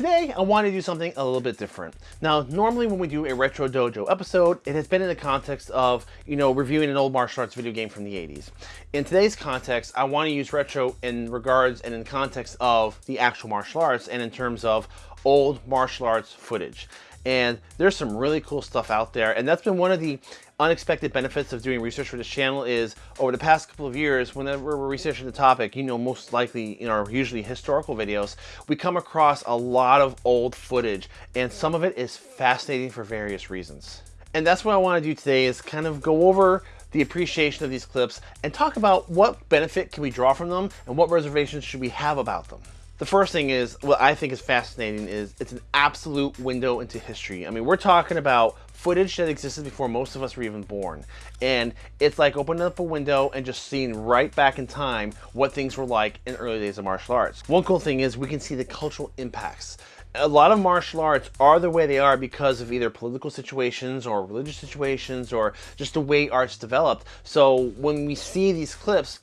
Today, I want to do something a little bit different. Now, normally when we do a Retro Dojo episode, it has been in the context of, you know, reviewing an old martial arts video game from the 80s. In today's context, I want to use retro in regards and in context of the actual martial arts and in terms of old martial arts footage and there's some really cool stuff out there and that's been one of the unexpected benefits of doing research for this channel is over the past couple of years whenever we're researching the topic you know most likely in our usually historical videos we come across a lot of old footage and some of it is fascinating for various reasons and that's what I want to do today is kind of go over the appreciation of these clips and talk about what benefit can we draw from them and what reservations should we have about them. The first thing is, what I think is fascinating is it's an absolute window into history. I mean, we're talking about footage that existed before most of us were even born. And it's like opening up a window and just seeing right back in time what things were like in early days of martial arts. One cool thing is we can see the cultural impacts a lot of martial arts are the way they are because of either political situations or religious situations or just the way arts developed. So when we see these clips,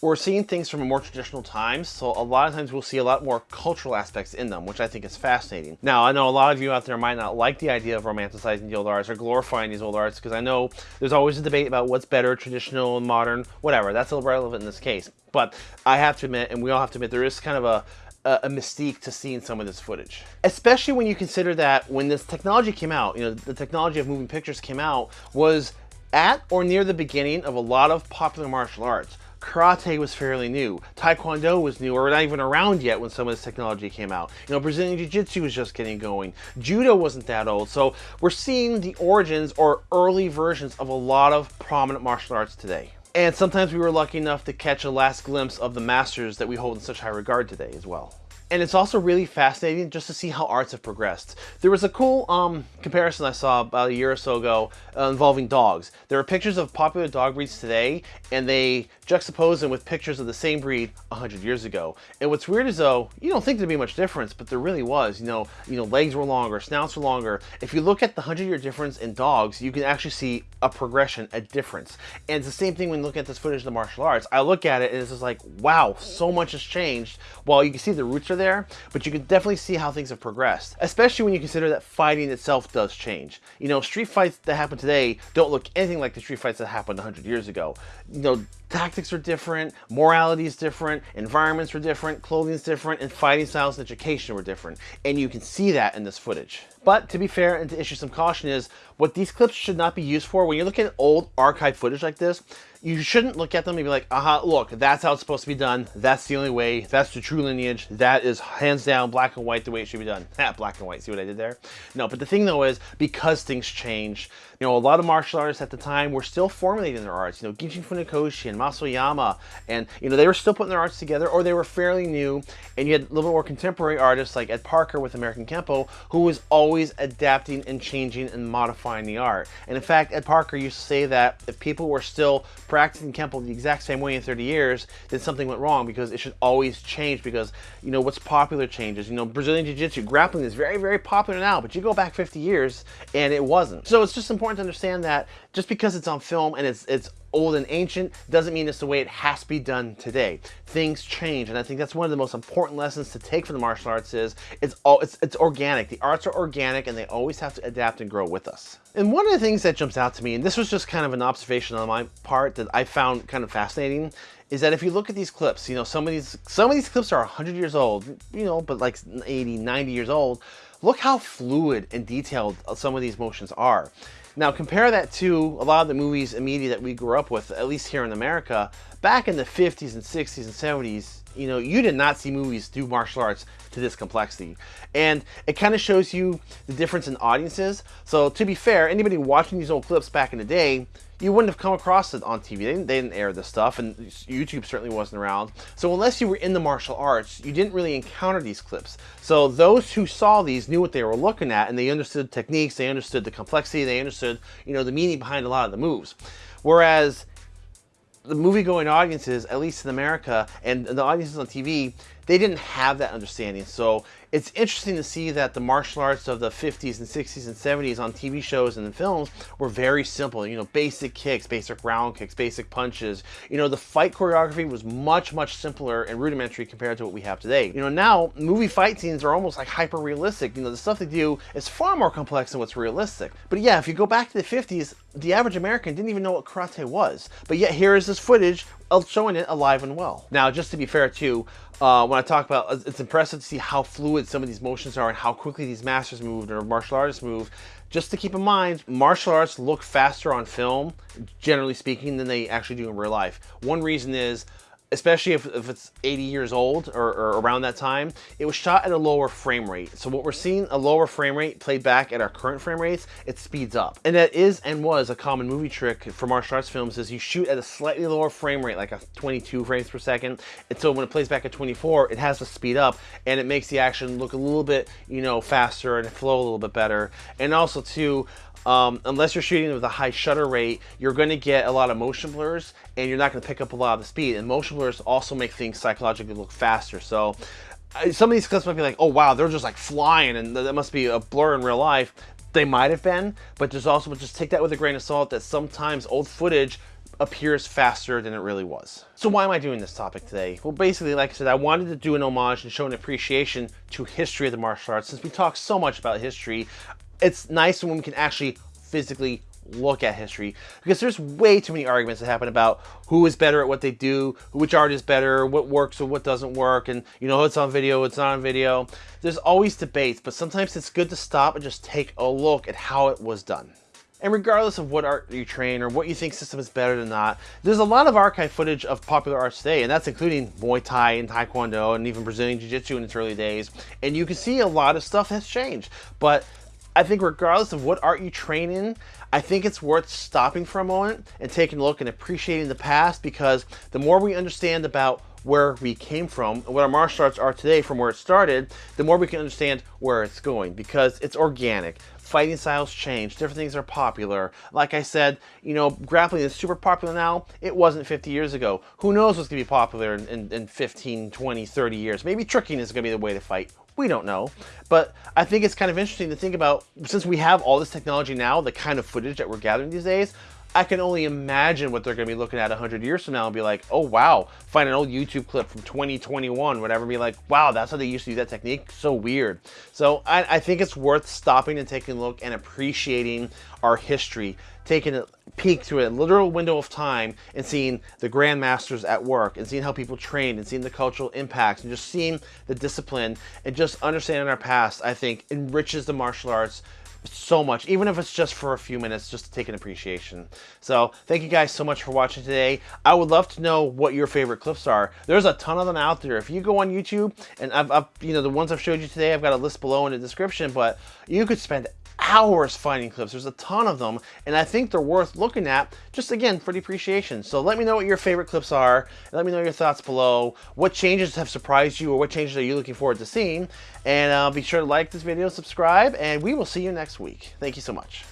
we're seeing things from a more traditional times, so a lot of times we'll see a lot more cultural aspects in them, which I think is fascinating. Now, I know a lot of you out there might not like the idea of romanticizing the old arts or glorifying these old arts, because I know there's always a debate about what's better, traditional and modern, whatever. That's irrelevant in this case. But I have to admit, and we all have to admit, there is kind of a a, mystique to seeing some of this footage. Especially when you consider that when this technology came out, you know, the technology of moving pictures came out was at or near the beginning of a lot of popular martial arts karate was fairly new. Taekwondo was new or not even around yet when some of this technology came out. You know, Brazilian Jiu-Jitsu was just getting going. Judo wasn't that old. So we're seeing the origins or early versions of a lot of prominent martial arts today. And sometimes we were lucky enough to catch a last glimpse of the masters that we hold in such high regard today as well. And it's also really fascinating just to see how arts have progressed. There was a cool um, comparison I saw about a year or so ago uh, involving dogs. There are pictures of popular dog breeds today, and they juxtapose them with pictures of the same breed 100 years ago. And what's weird is though, you don't think there'd be much difference, but there really was. You know, you know, legs were longer, snouts were longer. If you look at the 100 year difference in dogs, you can actually see a progression, a difference. And it's the same thing when looking at this footage of the martial arts. I look at it and it's just like, wow, so much has changed. While you can see the roots are there, but you can definitely see how things have progressed, especially when you consider that fighting itself does change. You know, street fights that happen today don't look anything like the street fights that happened 100 years ago. You know, tactics are different, morality is different, environments were different, clothing is different, and fighting styles and education were different. And you can see that in this footage. But to be fair and to issue some caution is, what these clips should not be used for, when you're looking at old archive footage like this, you shouldn't look at them and be like, aha, look, that's how it's supposed to be done. That's the only way. That's the true lineage. That is hands down black and white the way it should be done. Not black and white. See what I did there? No, but the thing though is because things change, you know, a lot of martial artists at the time were still formulating their arts. You know, Gichin Funakoshi and Mas Oyama, and you know, they were still putting their arts together or they were fairly new. And you had a little more contemporary artists like Ed Parker with American Kenpo, who was always adapting and changing and modifying the art. And in fact, Ed Parker used to say that if people were still practicing Kenpo the exact same way in 30 years, then something went wrong because it should always change because, you know, what's popular changes. You know, Brazilian Jiu-Jitsu, grappling is very, very popular now, but you go back 50 years and it wasn't. So it's just important to understand that just because it's on film and it's, it's old and ancient doesn't mean it's the way it has to be done today. Things change, and I think that's one of the most important lessons to take from the martial arts is it's all it's it's organic. The arts are organic and they always have to adapt and grow with us. And one of the things that jumps out to me, and this was just kind of an observation on my part that I found kind of fascinating, is that if you look at these clips, you know, some of these some of these clips are 100 years old, you know, but like 80, 90 years old. Look how fluid and detailed some of these motions are. Now compare that to a lot of the movies and media that we grew up with, at least here in America. Back in the 50s and 60s and 70s, you know, you did not see movies do martial arts to this complexity. And it kind of shows you the difference in audiences. So to be fair, anybody watching these old clips back in the day, you wouldn't have come across it on TV. They didn't, they didn't, air this stuff, and YouTube certainly wasn't around. So unless you were in the martial arts, you didn't really encounter these clips. So those who saw these knew what they were looking at, and they understood techniques, they understood the complexity, they understood, you know, the meaning behind a lot of the moves. Whereas the movie-going audiences, at least in America, and the audiences on TV, they didn't have that understanding. So it's interesting to see that the martial arts of the 50s and 60s and 70s on TV shows and in films were very simple. You know, basic kicks, basic round kicks, basic punches. You know, the fight choreography was much, much simpler and rudimentary compared to what we have today. You know, now movie fight scenes are almost like hyper realistic. You know, the stuff they do is far more complex than what's realistic. But yeah, if you go back to the 50s, the average American didn't even know what karate was. But yet here is this footage of showing it alive and well. Now, just to be fair too, uh, when I talk about, it's impressive to see how fluid some of these motions are and how quickly these masters move or martial artists move. Just to keep in mind, martial arts look faster on film, generally speaking, than they actually do in real life. One reason is especially if, if it's 80 years old or, or, around that time, it was shot at a lower frame rate. So what we're seeing, a lower frame rate played back at our current frame rates, it speeds up. And that is and was a common movie trick for martial arts films is you shoot at a slightly lower frame rate, like a 22 frames per second. And so when it plays back at 24, it has to speed up and it makes the action look a little bit, you know, faster and flow a little bit better. And also too, um, unless you're shooting with a high shutter rate, you're going to get a lot of motion blurs and you're not going to pick up a lot of the speed. And motion blurs also make things psychologically look faster. So some of these clips might be like, oh wow, they're just like flying and that must be a blur in real life. They might have been, but there's also, just take that with a grain of salt that sometimes old footage appears faster than it really was. So why am I doing this topic today? Well, basically, like I said, I wanted to do an homage and show an appreciation to history of the martial arts. Since we talk so much about history, it's nice when we can actually physically look at history because there's way too many arguments that happen about who is better at what they do, which art is better, what works or what doesn't work, and you know, it's on video, it's not on video. There's always debates, but sometimes it's good to stop and just take a look at how it was done. And regardless of what art you train or what you think system is better than not, there's a lot of archive footage of popular arts today, and that's including Muay Thai and Taekwondo and even Brazilian Jiu-Jitsu in its early days. And you can see a lot of stuff has changed. But I think regardless of what art you train in, I think it's worth stopping for a moment and taking a look and appreciating the past because the more we understand about where we came from and what our martial arts are today from where it started, the more we can understand where it's going because it's organic. Fighting styles change, different things are popular. Like I said, you know, grappling is super popular now. It wasn't 50 years ago. Who knows what's gonna be popular in, in, in 15, 20, 30 years. Maybe tricking is gonna be the way to fight. We don't know. But I think it's kind of interesting to think about, since we have all this technology now, the kind of footage that we're gathering these days, I can only imagine what they're going to be looking at 100 years from now and be like, oh, wow, find an old YouTube clip from 2021, whatever, be like, wow, that's how they used to do that technique. So weird. So I, I think it's worth stopping and taking a look and appreciating our history, taking a peek through a literal window of time and seeing the grandmasters at work and seeing how people trained and seeing the cultural impacts and just seeing the discipline and just understanding our past, I think enriches the martial arts so much, even if it's just for a few minutes, just to take an appreciation. So thank you guys so much for watching today. I would love to know what your favorite clips are. There's a ton of them out there. If you go on YouTube, and I've, I've you know, the ones I've showed you today, I've got a list below in the description, but you could spend hours finding clips. There's a ton of them, and I think they're worth looking at, just again, for the appreciation. So let me know what your favorite clips are, let me know your thoughts below. What changes have surprised you, or what changes are you looking forward to seeing? And uh, be sure to like this video, subscribe, and we will see you next week. Thank you so much.